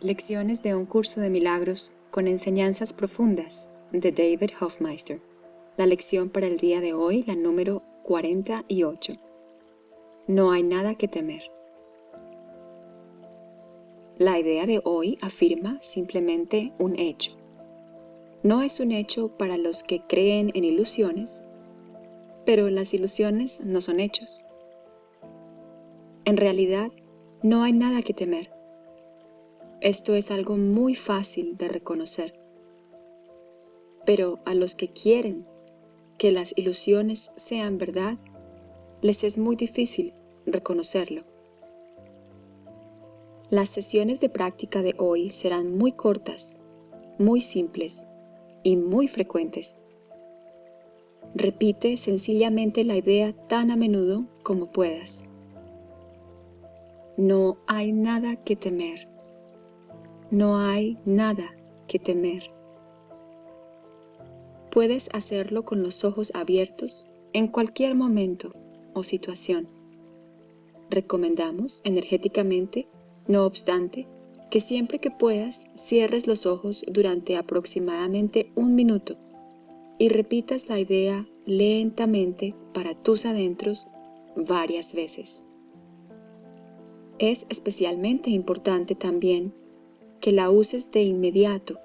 Lecciones de un curso de milagros con enseñanzas profundas de David Hofmeister. La lección para el día de hoy, la número 48. No hay nada que temer. La idea de hoy afirma simplemente un hecho. No es un hecho para los que creen en ilusiones, pero las ilusiones no son hechos. En realidad, no hay nada que temer. Esto es algo muy fácil de reconocer. Pero a los que quieren que las ilusiones sean verdad, les es muy difícil reconocerlo. Las sesiones de práctica de hoy serán muy cortas, muy simples y muy frecuentes. Repite sencillamente la idea tan a menudo como puedas. No hay nada que temer. No hay nada que temer. Puedes hacerlo con los ojos abiertos en cualquier momento o situación. Recomendamos energéticamente, no obstante, que siempre que puedas cierres los ojos durante aproximadamente un minuto y repitas la idea lentamente para tus adentros varias veces. Es especialmente importante también que la uses de inmediato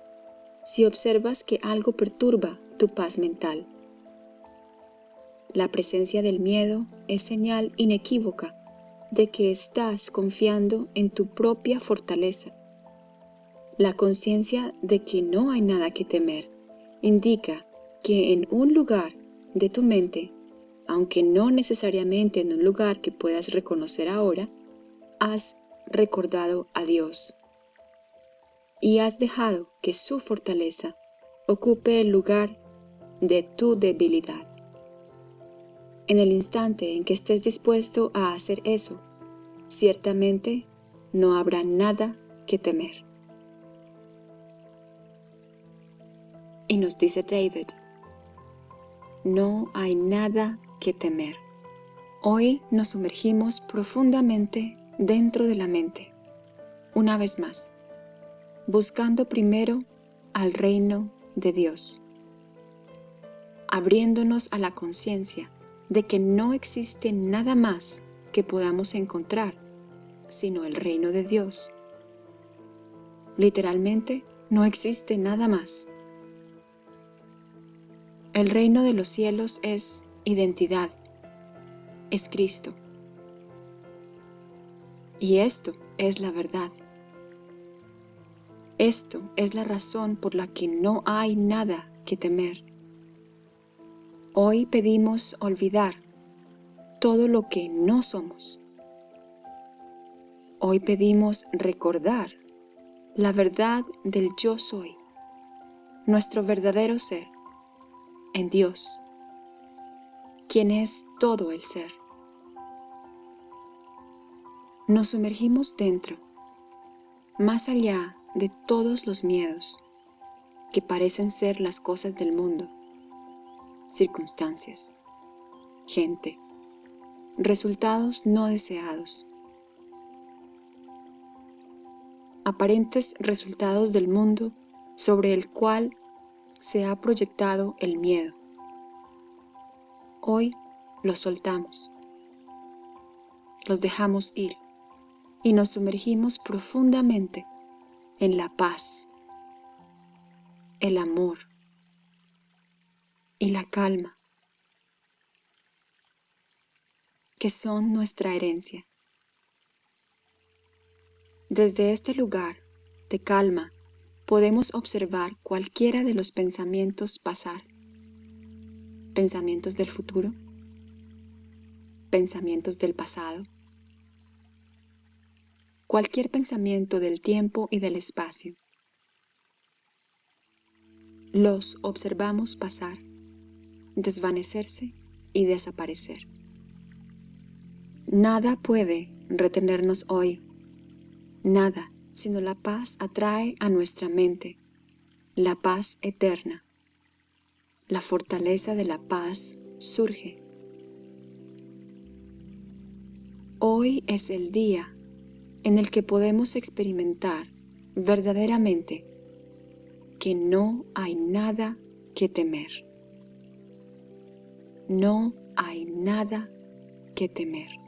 si observas que algo perturba tu paz mental. La presencia del miedo es señal inequívoca de que estás confiando en tu propia fortaleza. La conciencia de que no hay nada que temer indica que en un lugar de tu mente, aunque no necesariamente en un lugar que puedas reconocer ahora, has recordado a Dios y has dejado que su fortaleza ocupe el lugar de tu debilidad. En el instante en que estés dispuesto a hacer eso, ciertamente no habrá nada que temer. Y nos dice David, no hay nada que temer. Hoy nos sumergimos profundamente dentro de la mente. Una vez más, buscando primero al reino de Dios, abriéndonos a la conciencia de que no existe nada más que podamos encontrar sino el reino de Dios. Literalmente, no existe nada más. El reino de los cielos es identidad, es Cristo. Y esto es la verdad. Esto es la razón por la que no hay nada que temer. Hoy pedimos olvidar todo lo que no somos. Hoy pedimos recordar la verdad del yo soy, nuestro verdadero ser, en Dios, quien es todo el ser. Nos sumergimos dentro, más allá de todos los miedos que parecen ser las cosas del mundo, circunstancias, gente, resultados no deseados, aparentes resultados del mundo sobre el cual se ha proyectado el miedo. Hoy los soltamos, los dejamos ir y nos sumergimos profundamente en la paz, el amor y la calma, que son nuestra herencia. Desde este lugar de calma podemos observar cualquiera de los pensamientos pasar, pensamientos del futuro, pensamientos del pasado, cualquier pensamiento del tiempo y del espacio. Los observamos pasar, desvanecerse y desaparecer. Nada puede retenernos hoy, nada, sino la paz atrae a nuestra mente, la paz eterna. La fortaleza de la paz surge. Hoy es el día en el que podemos experimentar verdaderamente que no hay nada que temer. No hay nada que temer.